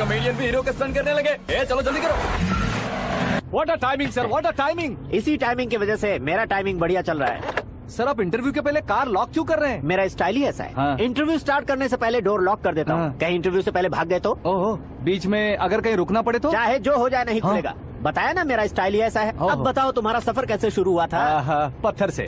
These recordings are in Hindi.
हीरो के स्टंट करने लगे। ए चलो जल्दी करो। What a timing sir what a timing इसी टाइमिंग की वजह से मेरा टाइमिंग बढ़िया चल रहा है। सर आप इंटरव्यू के पहले कार लॉक क्यों कर रहे हैं? मेरा स्टाइल ही ऐसा है। हाँ। इंटरव्यू स्टार्ट करने से पहले डोर लॉक कर देता हूँ। हाँ। कहीं इंटरव्यू से पहले भाग गए तो? ओहो बीच में अगर कहीं रुकना पड़े तो? चाहे जो हो जाए नहीं हाँ। खुलेगा। बताया ना मेरा स्टाइल ही ऐसा है। अब बताओ तुम्हारा सफ़र कैसे शुरू हुआ था? पत्थर से।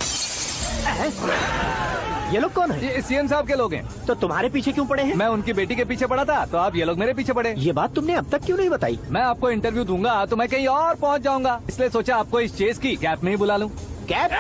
ये लोग कौन है? ये सीएम साहब के लोग हैं। तो तुम्हारे पीछे क्यों पड़े हैं? मैं उनकी बेटी के पीछे पड़ा था तो आप ये लोग मेरे पीछे पड़े। ये बात तुमने अब तक क्यों नहीं बताई? मैं आपको इंटरव्यू दूँगा तो मैं कहीं और पहुँच जाऊँगा। इसलिए सोचा आपको इस चेस की कैप में ही बुला लूँ। कैब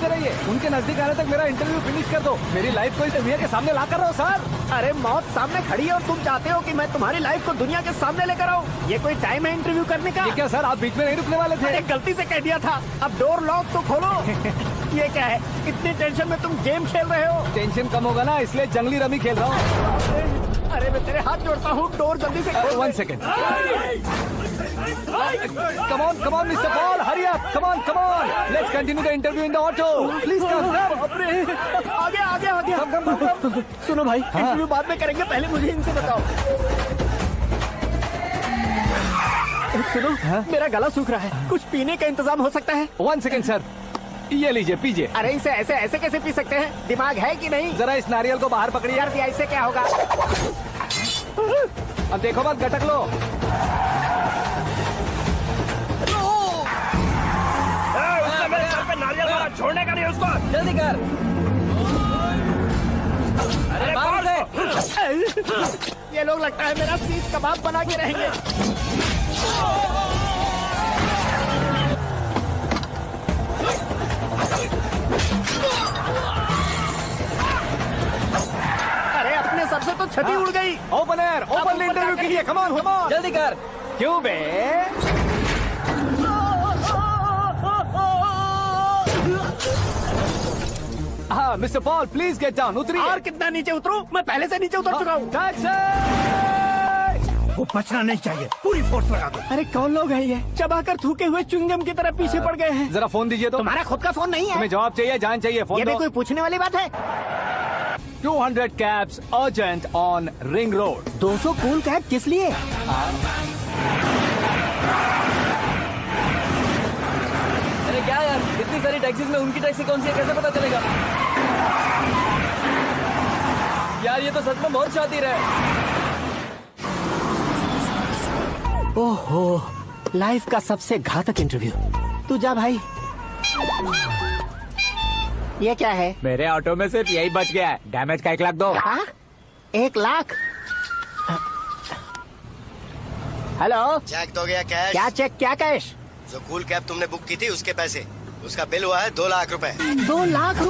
सवाल रहिए। उनके नज़दीक आने तक मेरा इंटरव्यू फिनिश कर दो। मेरी लाइफ को इस दुनिया के सामने ला कर रहो सर अरे मौत सामने खड़ी है और तुम चाहते हो कि मैं तुम्हारी लाइफ को दुनिया के सामने लेकर आऊँ? ये कोई टाइम है इंटरव्यू करने का? ये क्या सर आप बीच में नहीं रुकने वाले थे? अरे गलती से कह दिया था। अब डोर लॉक तो खोलो। ये क्या है? इतनी टेंशन में तुम गेम खेल रहे हो? टेंशन कम होगा ना इसलिए जंगली रमी खेल रहा हूँ। अरे मैं तेरे हाथ जोड़ता हूँ। डोर जल्दी से one second come on come on mister Paul hurry up come on come on let's continue the interview in the auto please come come आगे आगे आगे। कम कम कम कम सुनो भाई हाँ। इंटरव्यू बाद में करेंगे पहले मुझे इनसे बताओ। सुनो हाँ? मेरा गला सूख रहा है। कुछ पीने का इंतज़ाम हो सकता है? वन सेकेंड सर ये लीजिए पीजिए। अरे इसे ऐसे ऐसे कैसे पी सकते हैं? दिमाग है कि नहीं? जरा इस नारियल को बाहर पकड़िए। यार दिया इससे क्या होगा? अब देखो मत गटक लो। जल्दी कर। अरे बाहर से। ये लोग लगता है मेरा सीख कबाब बना के रहेंगे। अरे अपने सर से तो छती उड़ गई। ओपन एयर ओपन इंटरव्यू के लिए ऑन कम ऑन जल्दी कर। क्यों बे? हाँ mister Paul please get down उतरिए। और कितना नीचे उतरूं? मैं पहले से नीचे उतर चुका हूँ। वो बचना नहीं चाहिए पूरी फोर्स लगा दो। अरे कौन लोग हैं ये? चबाकर थूके हुए चुंगम की तरह पीछे पड़ गए हैं। जरा फ़ोन दीजिए तो। तुम्हारा खुद का फ़ोन नहीं है। तुम्हें जवाब चाहिए जान चाहिए ये फ़ोन भी दो। कोई पूछने वाली बात है? 200 cabs urgent on ring road 200 cool cab किस लिए? अरे क्या यार इतनी सारी टैक्सीज में उनकी टैक्सी कौन सी है? कैसे पता चलेगा? यार ये तो सच में बहुत शातिर है। ओहो लाइफ का सबसे घातक इंटरव्यू तू जा भाई। ये क्या है? मेरे ऑटो में सिर्फ़ यही बच गया है। डैमेज का एक लाख दो। हाँ? एक लाख? हेलो? चेक तो गया कैश क्या चेक क्या कैश जो कूल कैब तुमने बुक की थी उसके पैसे। उसका बिल हुआ है दो लाख रुपए। दो लाख